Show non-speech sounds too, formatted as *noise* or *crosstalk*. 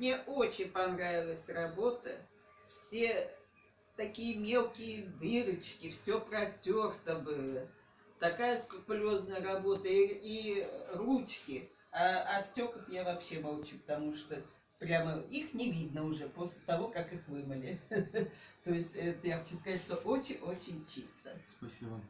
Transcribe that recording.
Мне очень понравилась работа. Все такие мелкие дырочки, все протерто было. Такая скрупулезная работа и, и ручки. А о стеклах я вообще молчу, потому что прямо их не видно уже после того, как их вымыли. *laughs* То есть это я хочу сказать, что очень-очень чисто. Спасибо.